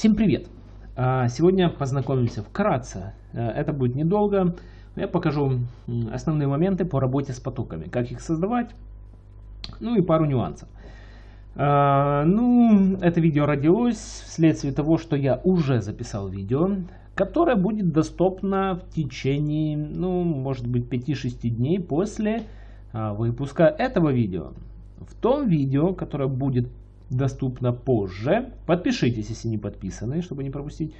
Всем привет! А, сегодня познакомимся вкратце. Э, это будет недолго. Я покажу основные моменты по работе с потоками. Как их создавать. Ну и пару нюансов. А, ну, это видео родилось вследствие того, что я уже записал видео, которое будет доступно в течение, ну, может быть, 5-6 дней после а, выпуска этого видео. В том видео, которое будет доступно позже. Подпишитесь, если не подписаны, чтобы не пропустить.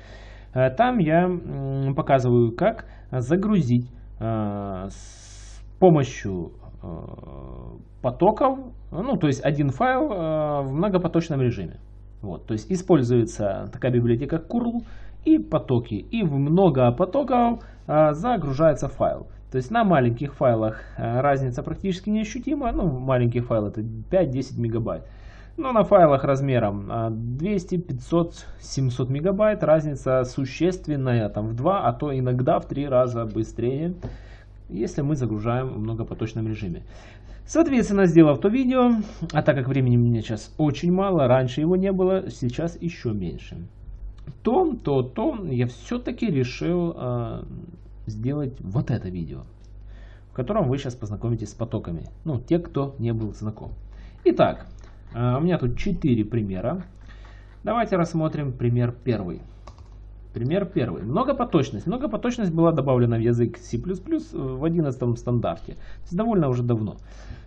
Э, там я показываю, как загрузить э, с помощью э, потоков, ну то есть один файл в многопоточном режиме. Вот, то есть используется такая библиотека curl и потоки, и в много потоков загружается файл. То есть на маленьких файлах разница практически неощутима, ну маленький файл это 5-10 мегабайт. Но на файлах размером 200, 500, 700 мегабайт разница существенная, там в 2, а то иногда в 3 раза быстрее, если мы загружаем в многопоточном режиме. Соответственно, сделав то видео, а так как времени у меня сейчас очень мало, раньше его не было, сейчас еще меньше, то, то, то я все-таки решил э, сделать вот это видео, в котором вы сейчас познакомитесь с потоками, ну, те, кто не был знаком. Итак, у меня тут 4 примера. Давайте рассмотрим пример первый. Пример первый. Многопоточность. Многопоточность была добавлена в язык C++ в 11 стандарте. То довольно уже давно.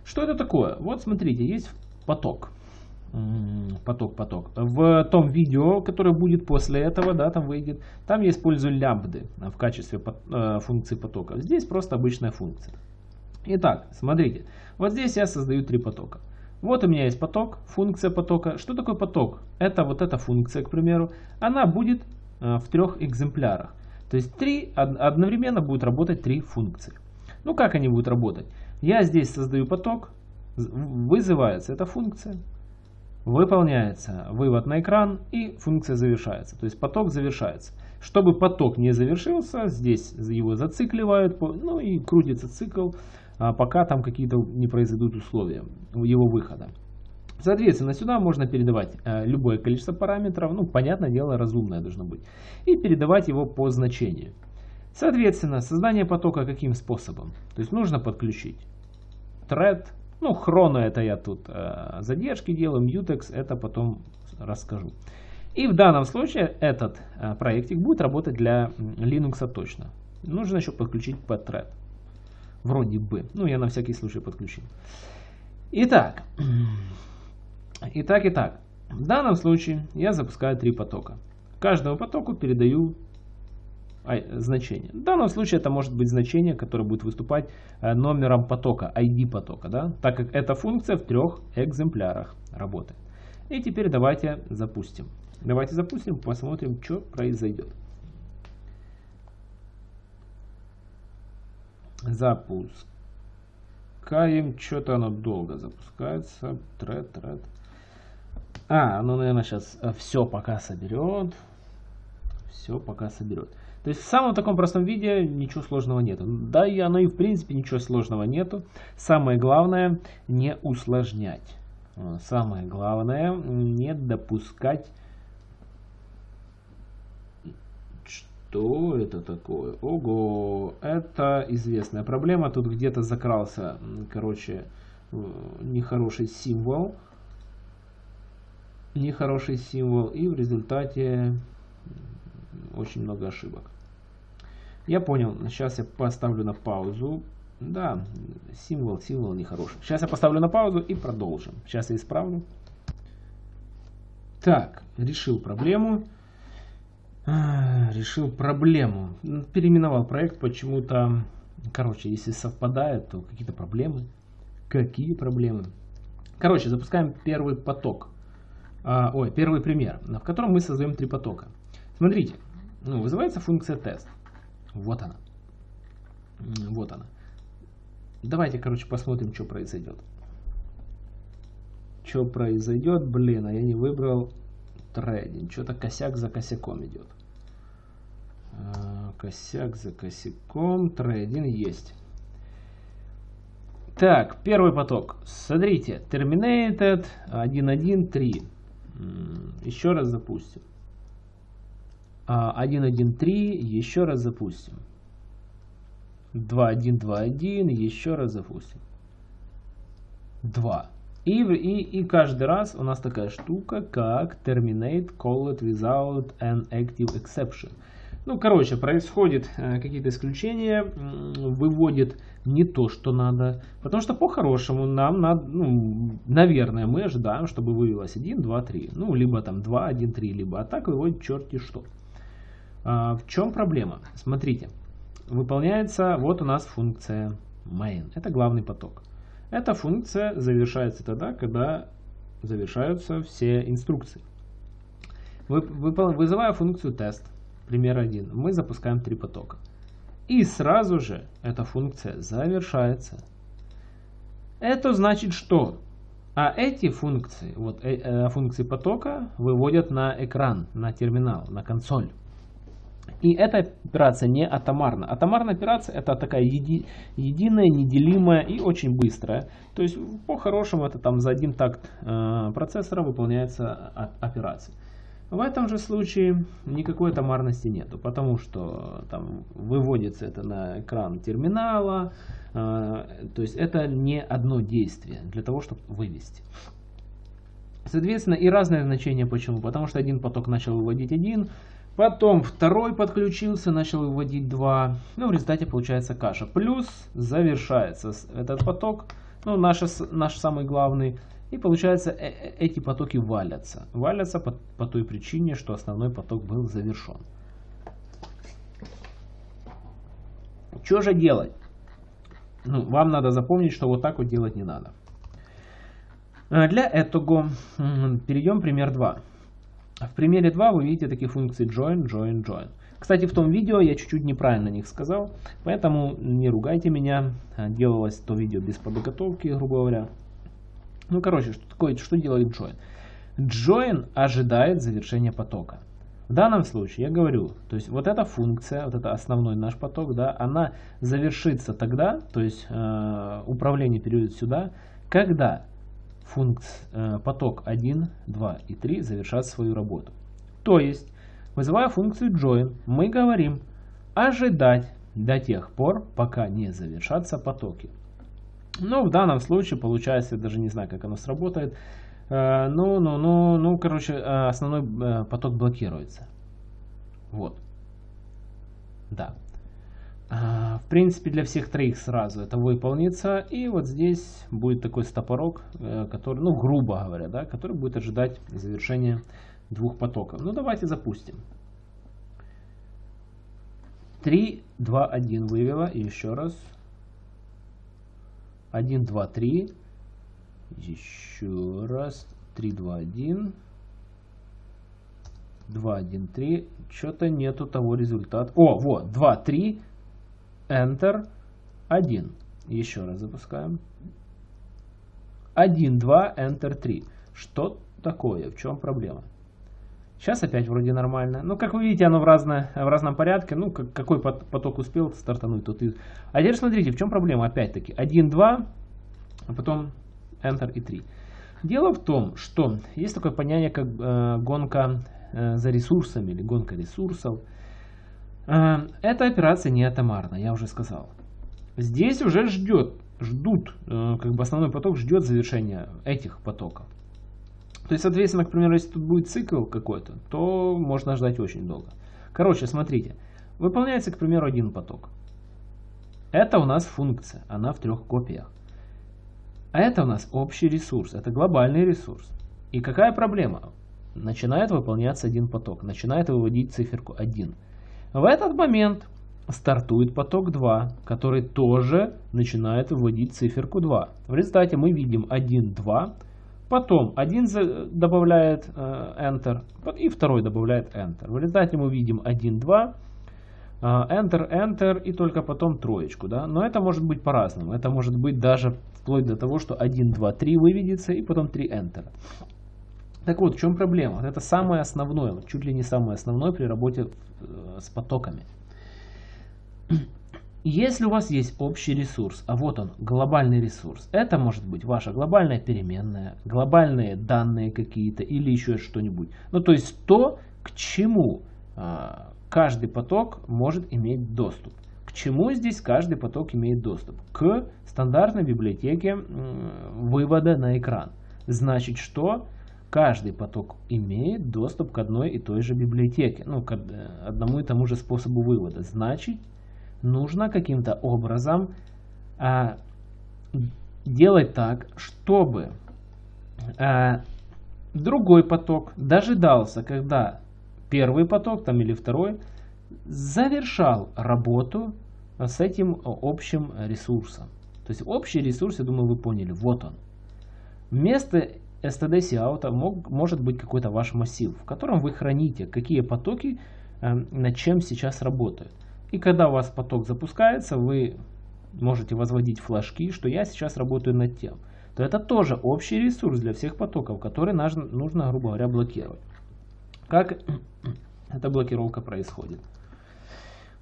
Что это такое? Вот смотрите, есть поток. Поток, поток. В том видео, которое будет после этого, да, там выйдет, там я использую лямбды в качестве э, функции потока. Здесь просто обычная функция. Итак, смотрите. Вот здесь я создаю три потока. Вот у меня есть поток, функция потока. Что такое поток? Это вот эта функция, к примеру. Она будет э, в трех экземплярах. То есть три, одновременно будут работать три функции. Ну как они будут работать? Я здесь создаю поток, вызывается эта функция, выполняется вывод на экран и функция завершается. То есть поток завершается. Чтобы поток не завершился, здесь его зацикливают, ну и крутится цикл пока там какие-то не произойдут условия его выхода. Соответственно, сюда можно передавать э, любое количество параметров, ну, понятное дело, разумное должно быть, и передавать его по значению. Соответственно, создание потока каким способом? То есть нужно подключить thread, ну, хроно это я тут э, задержки делаю, mutex это потом расскажу. И в данном случае этот э, проектик будет работать для Linux точно. Нужно еще подключить thread. Вроде бы. Ну, я на всякий случай подключил. Итак. Итак, итак. В данном случае я запускаю три потока. Каждому потоку передаю значение. В данном случае это может быть значение, которое будет выступать э, номером потока, ID потока, да? так как эта функция в трех экземплярах работает. И теперь давайте запустим. Давайте запустим, посмотрим, что произойдет. Запускаем. Что-то оно долго запускается. Тред, тред. А, ну, наверное, сейчас э, все пока соберет. Все пока соберет. То есть в самом таком простом виде ничего сложного нету. Да и оно и в принципе ничего сложного нету. Самое главное не усложнять. Самое главное не допускать Что это такое? Ого, это известная проблема. Тут где-то закрался, короче, нехороший символ. Нехороший символ. И в результате очень много ошибок. Я понял. Сейчас я поставлю на паузу. Да, символ, символ нехороший. Сейчас я поставлю на паузу и продолжим. Сейчас я исправлю. Так, решил проблему. А, решил проблему. Переименовал проект почему-то. Короче, если совпадает, то какие-то проблемы. Какие проблемы? Короче, запускаем первый поток. А, ой, первый пример, в котором мы создаем три потока. Смотрите, ну, вызывается функция тест. Вот она. Вот она. Давайте, короче, посмотрим, что произойдет. Что произойдет? Блин, а я не выбрал трейдинг. Что-то косяк за косяком идет. А, косяк за косяком. Трейдинг есть. Так, первый поток. Смотрите, terminated 1.1.3. Еще раз запустим. 1.1.3, еще раз запустим. 2.1.2.1, еще раз запустим. 2. И, и, и каждый раз у нас такая штука, как terminate call it without an active exception. Ну, короче, происходит э, какие-то исключения, выводит не то, что надо. Потому что по-хорошему нам надо, ну, наверное, мы ожидаем, чтобы вывелось 1, 2, 3. Ну, либо там 2, 1, 3, либо а так выводит черти что. А, в чем проблема? Смотрите, выполняется, вот у нас функция main. Это главный поток. Эта функция завершается тогда, когда завершаются все инструкции. Вы, вызывая функцию тест, пример 1, мы запускаем три потока. И сразу же эта функция завершается. Это значит что? А эти функции, вот э, э, функции потока, выводят на экран, на терминал, на консоль. И эта операция не атомарна. Атомарная операция это такая еди, единая, неделимая и очень быстрая. То есть по-хорошему это там за один такт э, процессора выполняется операция. В этом же случае никакой атомарности нету, потому что там выводится это на экран терминала, э, то есть это не одно действие для того, чтобы вывести. Соответственно, и разное значение почему. Потому что один поток начал выводить один, потом второй подключился, начал выводить два. Ну, в результате получается каша. Плюс завершается этот поток, ну, наш, наш самый главный, и получается, э, э, эти потоки валятся. Валятся по, по той причине, что основной поток был завершен. Что же делать? Ну, вам надо запомнить, что вот так вот делать не надо. Э, для этого перейдем пример 2. В примере 2 вы видите такие функции join, join, join. Кстати, в том видео я чуть-чуть неправильно них сказал, поэтому не ругайте меня. Делалось то видео без подготовки, грубо говоря. Ну, короче, что такое, что делает join? Join ожидает завершения потока. В данном случае я говорю, то есть вот эта функция, вот это основной наш поток, да, она завершится тогда, то есть э, управление перейдет сюда, когда функц, э, поток 1, 2 и 3 завершат свою работу. То есть, вызывая функцию join, мы говорим ожидать до тех пор, пока не завершатся потоки. Но в данном случае получается, я даже не знаю, как оно сработает. Э, ну, ну, ну, ну, короче, э, основной поток блокируется. Вот. Да. В принципе, для всех троих сразу это выполнится. И вот здесь будет такой стопорок, который, ну, грубо говоря, да, который будет ожидать завершения двух потоков. Ну, давайте запустим. 3, 2, 1 вывела. И еще раз. 1, 2, 3. Еще раз. 3, 2, 1. 2, 1, 3. Что-то нету того результата. О, вот. 2, 3. Enter. 1. Еще раз запускаем. 1, 2, Enter 3. Что такое? В чем проблема? Сейчас опять вроде нормально. Ну, как вы видите, оно в, разное, в разном порядке. Ну, как, какой поток успел стартануть, тот и... А теперь смотрите, в чем проблема, опять-таки. 1, 2, а потом Enter и 3. Дело в том, что есть такое понятие, как э, гонка э, за ресурсами или гонка ресурсов. Э, эта операция не атомарна, я уже сказал. Здесь уже ждет, ждут, э, как бы основной поток ждет завершения этих потоков. То есть, соответственно, к примеру, если тут будет цикл какой-то, то можно ждать очень долго. Короче, смотрите. Выполняется, к примеру, один поток. Это у нас функция, она в трех копиях. А это у нас общий ресурс, это глобальный ресурс. И какая проблема? Начинает выполняться один поток, начинает выводить циферку 1. В этот момент стартует поток 2, который тоже начинает выводить циферку 2. В результате мы видим 1, 2, Потом один добавляет э, Enter, и второй добавляет Enter. В результате мы видим 1, 2, э, Enter, Enter и только потом троечку. Да? Но это может быть по-разному. Это может быть даже вплоть до того, что 1, 2, 3 выведется и потом 3 Enter. Так вот, в чем проблема? Это самое основное, чуть ли не самое основное при работе э, с потоками. Если у вас есть общий ресурс, а вот он, глобальный ресурс, это может быть ваша глобальная переменная, глобальные данные какие-то или еще что-нибудь. Ну, то есть то, к чему а, каждый поток может иметь доступ. К чему здесь каждый поток имеет доступ? К стандартной библиотеке вывода на экран. Значит, что каждый поток имеет доступ к одной и той же библиотеке, ну, к одному и тому же способу вывода. Значит, нужно каким-то образом а, делать так, чтобы а, другой поток дожидался, когда первый поток там или второй завершал работу с этим общим ресурсом. То есть общий ресурс, я думаю, вы поняли, вот он. Вместо std out мог, может быть какой-то ваш массив, в котором вы храните, какие потоки э, над чем сейчас работают. И когда у вас поток запускается, вы можете возводить флажки, что я сейчас работаю над тем. То это тоже общий ресурс для всех потоков, который нужно грубо говоря, блокировать. Как эта блокировка происходит?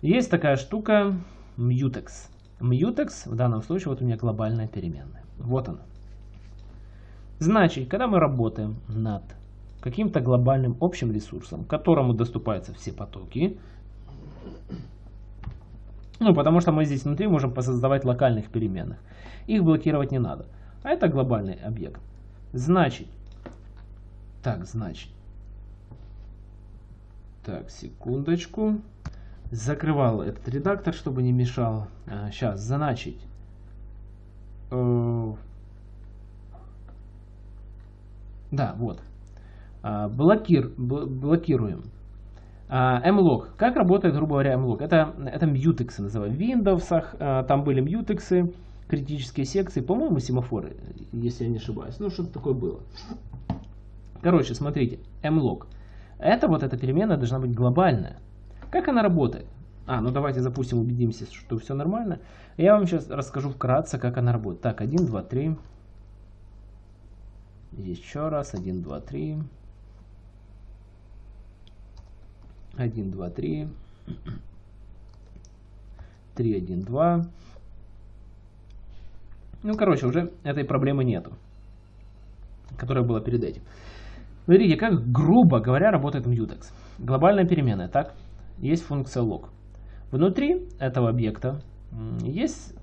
Есть такая штука mutex. Mutex в данном случае вот у меня глобальная переменная. Вот она. Значит, когда мы работаем над каким-то глобальным общим ресурсом, которому доступаются все потоки, ну, потому что мы здесь внутри можем посоздавать локальных переменных. Их блокировать не надо. А это глобальный объект. Значит, так, значит, так, секундочку. Закрывал этот редактор, чтобы не мешал. А, сейчас, значит, э, да, вот. А, блокир, блокируем. А, mlog. Как работает, грубо говоря, mlog? Это, это mutex называем. В Windows а, там были mutex, критические секции, по-моему, семафоры, если я не ошибаюсь. Ну, что-то такое было. Короче, смотрите, mlog. Это вот эта переменная должна быть глобальная. Как она работает? А, ну давайте запустим, убедимся, что все нормально. Я вам сейчас расскажу вкратце, как она работает. Так, 1, 2, 3. Еще раз. 1, 2, 3. 1, 2, 3. 3, 1, 2. Ну, короче, уже этой проблемы нету, которая была перед этим. Смотрите, как, грубо говоря, работает Mutex. Глобальная переменная, так? Есть функция log. Внутри этого объекта есть...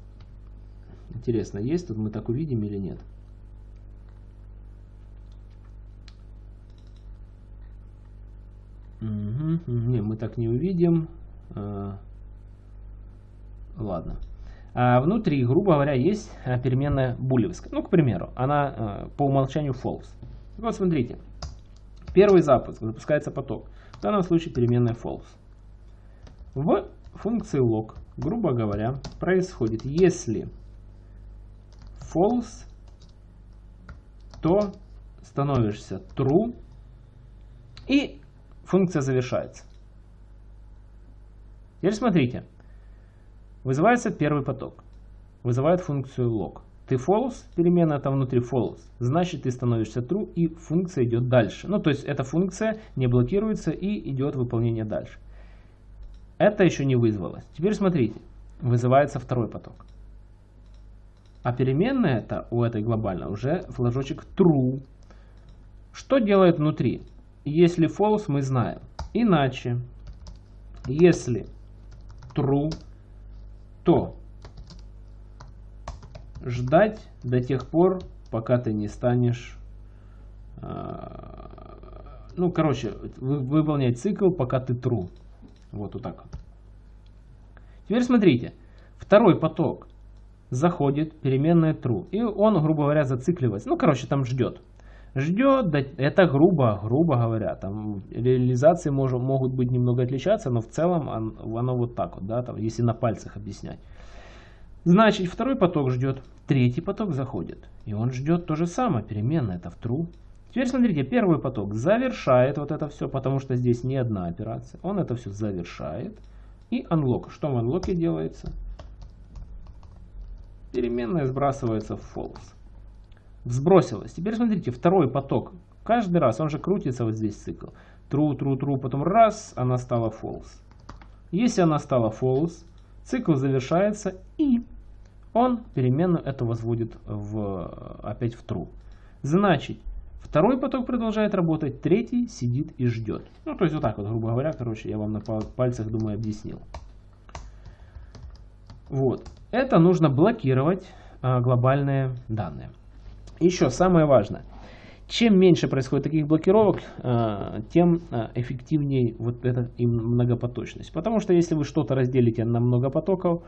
Интересно, есть тут мы так увидим или нет? Не, мы так не увидим. А, ладно. А внутри, грубо говоря, есть а, переменная булевская. Ну, к примеру, она а, по умолчанию false. Вот смотрите. Первый запуск, запускается поток. В данном случае переменная false. В функции log, грубо говоря, происходит, если false, то становишься true и функция завершается. Теперь смотрите. Вызывается первый поток. Вызывает функцию log. Ты false, переменная там внутри false, значит ты становишься true и функция идет дальше. Ну то есть эта функция не блокируется и идет выполнение дальше. Это еще не вызвалось. Теперь смотрите. Вызывается второй поток. А переменная это у этой глобальной уже флажочек true. Что делает внутри? Если false, мы знаем. Иначе, если true, то ждать до тех пор, пока ты не станешь... А, ну, короче, выполнять цикл, пока ты true. Вот, вот так. Теперь смотрите. Второй поток заходит, переменная true. И он, грубо говоря, зацикливается. Ну, короче, там ждет ждет, это грубо, грубо говоря, там реализации мож, могут быть немного отличаться, но в целом оно, оно вот так вот, да, там, если на пальцах объяснять. Значит, второй поток ждет, третий поток заходит, и он ждет то же самое, переменная, это в true. Теперь смотрите, первый поток завершает вот это все, потому что здесь не одна операция, он это все завершает, и unlock. Что в unlock делается? Переменная сбрасывается в false сбросилась. Теперь смотрите, второй поток. Каждый раз, он же крутится вот здесь цикл. True, true, true, потом раз, она стала false. Если она стала false, цикл завершается и он переменную эту возводит в, опять в true. Значит, Второй поток продолжает работать, третий сидит и ждет. Ну, то есть вот так вот, грубо говоря, короче, я вам на пальцах, думаю, объяснил. Вот. Это нужно блокировать а, глобальные данные. Еще самое важное. Чем меньше происходит таких блокировок, а, тем а, эффективнее вот эта многопоточность. Потому что если вы что-то разделите на много потоков,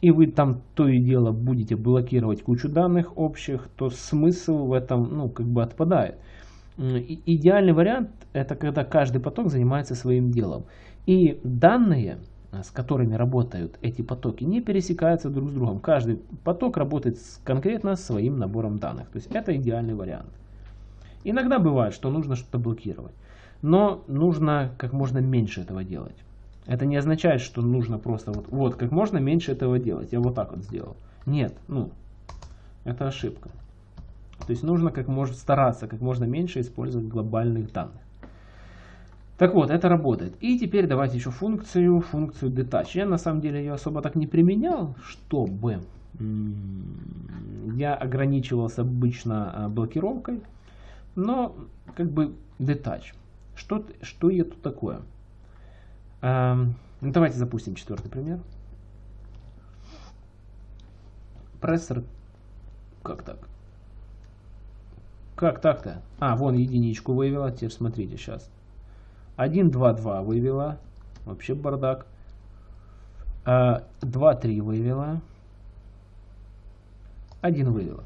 и вы там то и дело будете блокировать кучу данных общих, то смысл в этом ну, как бы отпадает. И идеальный вариант это когда каждый поток занимается своим делом. И данные, с которыми работают эти потоки, не пересекаются друг с другом. Каждый поток работает с конкретно своим набором данных. То есть это идеальный вариант. Иногда бывает, что нужно что-то блокировать. Но нужно как можно меньше этого делать. Это не означает, что нужно просто вот, вот как можно меньше этого делать. Я вот так вот сделал. Нет, ну, это ошибка. То есть нужно как можно стараться, как можно меньше использовать глобальных данных. Так вот, это работает. И теперь давайте еще функцию, функцию detach. Я на самом деле ее особо так не применял, чтобы я ограничивался обычно а, блокировкой, но как бы detach. Что, что это такое? Ну, давайте запустим четвертый пример. Прессор. Как так? Как так-то? А, вон единичку вывела. Теперь смотрите сейчас. 1, 2, 2 вывела. Вообще бардак. 2, а, 3 вывела. 1 вывела.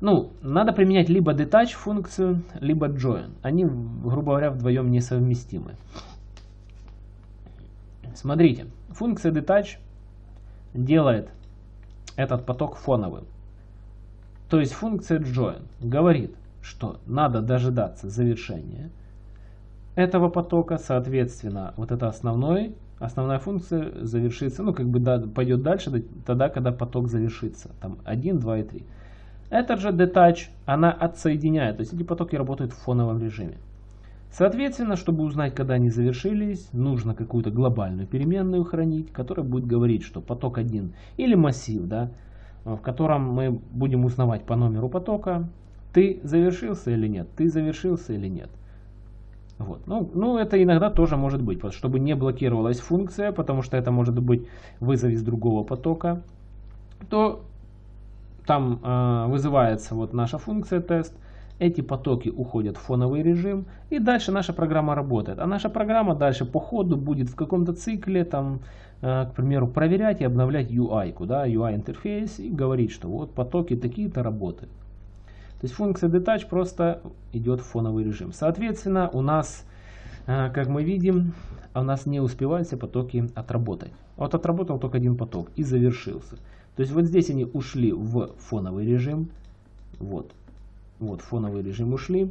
Ну, надо применять либо detach функцию, либо join. Они, грубо говоря, вдвоем несовместимы. Смотрите, функция detach делает этот поток фоновым. То есть функция join говорит, что надо дожидаться завершения этого потока, соответственно, вот это основной, основная функция завершится, ну как бы да, пойдет дальше тогда, когда поток завершится, там 1, 2 и 3. Этот же detach, она отсоединяет, то есть эти потоки работают в фоновом режиме. Соответственно, чтобы узнать, когда они завершились, нужно какую-то глобальную переменную хранить, которая будет говорить, что поток 1 или массив, да, в котором мы будем узнавать по номеру потока, ты завершился или нет, ты завершился или нет. Вот. Ну, ну, это иногда тоже может быть, чтобы не блокировалась функция, потому что это может быть вызов из другого потока, то там э, вызывается вот наша функция тест, эти потоки уходят в фоновый режим, и дальше наша программа работает. А наша программа дальше по ходу будет в каком-то цикле, там, э, к примеру, проверять и обновлять UI, да, UI интерфейс, и говорить, что вот потоки такие-то работают. То есть функция detach просто идет в фоновый режим. Соответственно, у нас, э, как мы видим, у нас не успевают все потоки отработать. Вот отработал только один поток и завершился. То есть вот здесь они ушли в фоновый режим. Вот, вот, фоновый режим ушли.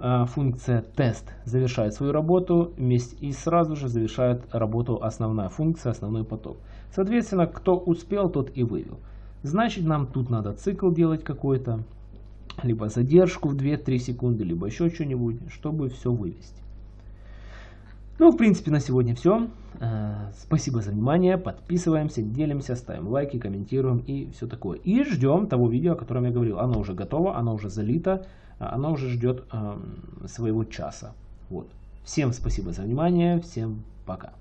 А, функция тест завершает свою работу вместе и сразу же завершает работу основная функция, основной поток. Соответственно, кто успел, тот и вывел. Значит, нам тут надо цикл делать какой-то, либо задержку в 2-3 секунды, либо еще что-нибудь, чтобы все вывести. Ну, в принципе, на сегодня все. Э, спасибо за внимание. Подписываемся, делимся, ставим лайки, комментируем и все такое. И ждем того видео, о котором я говорил. Оно уже готово, оно уже залито, а оно уже ждет эм, своего часа. Вот. Всем спасибо за внимание. Всем пока.